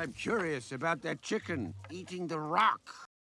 I'm curious about that chicken eating the rock.